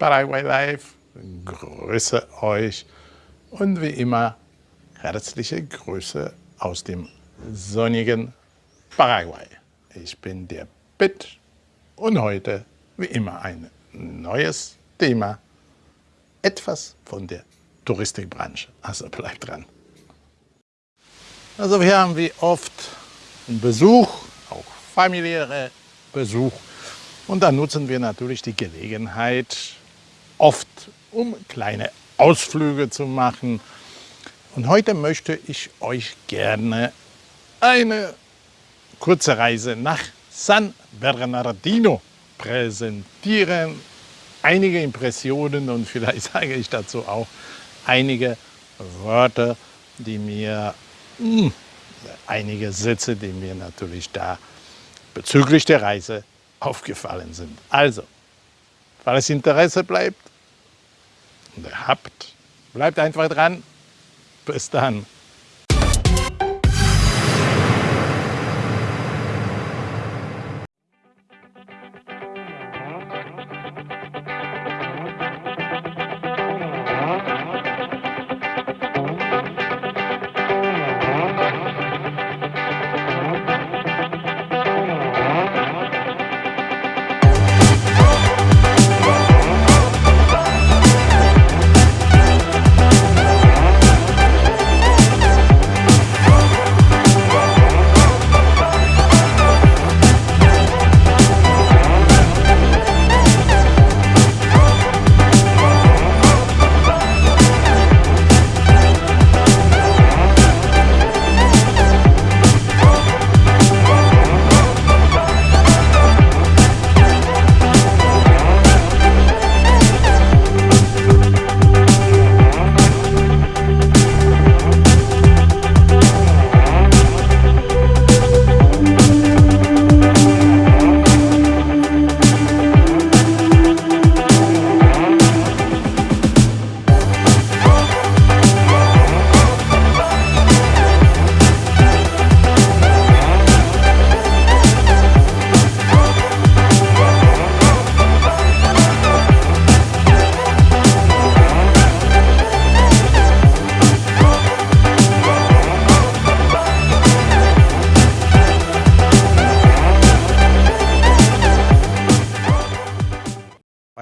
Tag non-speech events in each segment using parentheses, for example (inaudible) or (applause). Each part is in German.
Paraguay Live, grüße euch und wie immer herzliche Grüße aus dem sonnigen Paraguay. Ich bin der Pitt und heute wie immer ein neues Thema, etwas von der Touristikbranche. Also bleibt dran. Also wir haben wie oft einen Besuch, auch familiäre Besuch. Und da nutzen wir natürlich die Gelegenheit, oft um kleine Ausflüge zu machen. Und heute möchte ich euch gerne eine kurze Reise nach San Bernardino präsentieren. Einige Impressionen und (laughs) vielleicht sage ich dazu auch einige Wörter, die mir hm, einige Sätze, die mir natürlich da bezüglich der Reise aufgefallen sind. Also, falls Interesse bleibt habt, bleibt einfach dran. Bis dann.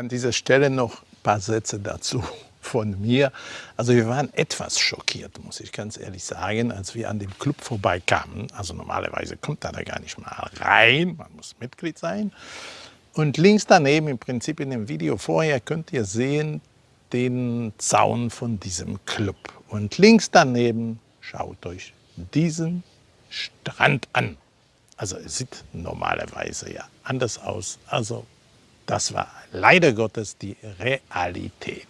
An dieser Stelle noch ein paar Sätze dazu von mir. Also wir waren etwas schockiert, muss ich ganz ehrlich sagen, als wir an dem Club vorbeikamen. Also normalerweise kommt da gar nicht mal rein, man muss Mitglied sein. Und links daneben, im Prinzip in dem Video vorher, könnt ihr sehen den Zaun von diesem Club. Und links daneben schaut euch diesen Strand an. Also es sieht normalerweise ja anders aus. Also das war leider Gottes die Realität.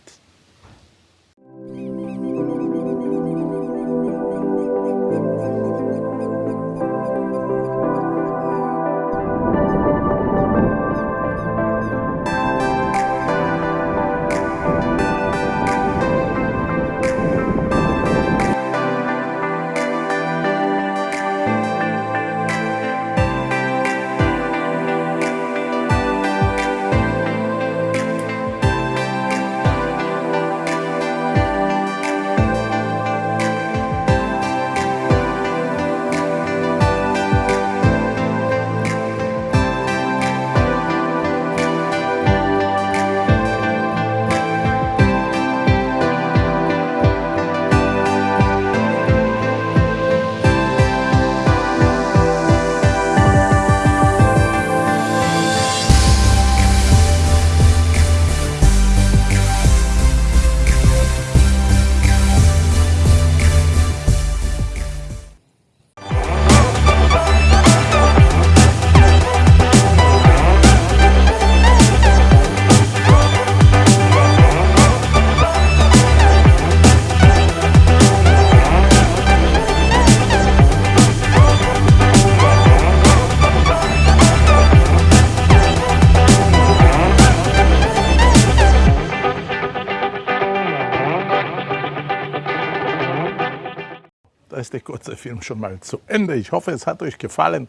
Ist der kurze Film schon mal zu Ende. Ich hoffe, es hat euch gefallen.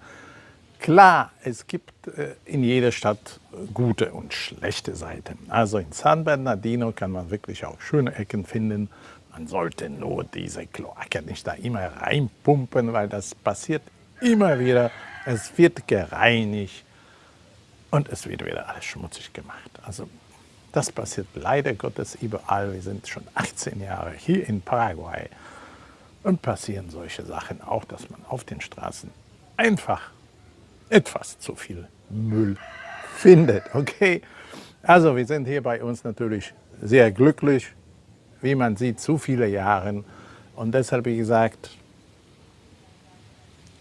Klar, es gibt äh, in jeder Stadt gute und schlechte Seiten. Also in San Bernardino kann man wirklich auch schöne Ecken finden. Man sollte nur diese Kloaken nicht da immer reinpumpen, weil das passiert immer wieder. Es wird gereinigt und es wird wieder alles schmutzig gemacht. Also das passiert leider Gottes überall. Wir sind schon 18 Jahre hier in Paraguay und passieren solche Sachen auch, dass man auf den Straßen einfach etwas zu viel Müll findet. Okay, also wir sind hier bei uns natürlich sehr glücklich, wie man sieht, zu viele Jahre. Und deshalb, wie gesagt,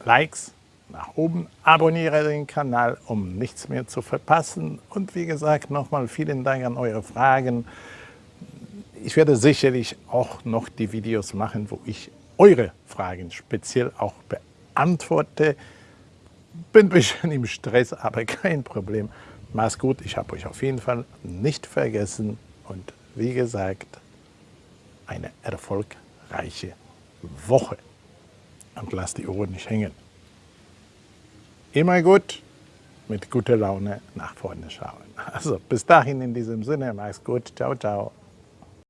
Likes nach oben, abonniere den Kanal, um nichts mehr zu verpassen. Und wie gesagt, nochmal vielen Dank an eure Fragen. Ich werde sicherlich auch noch die Videos machen, wo ich eure Fragen speziell auch beantworte. Bin ein bisschen im Stress, aber kein Problem. Mach's gut, ich habe euch auf jeden Fall nicht vergessen. Und wie gesagt, eine erfolgreiche Woche. Und lasst die Ohren nicht hängen. Immer gut, mit guter Laune nach vorne schauen. Also bis dahin in diesem Sinne, mach's gut, ciao, ciao.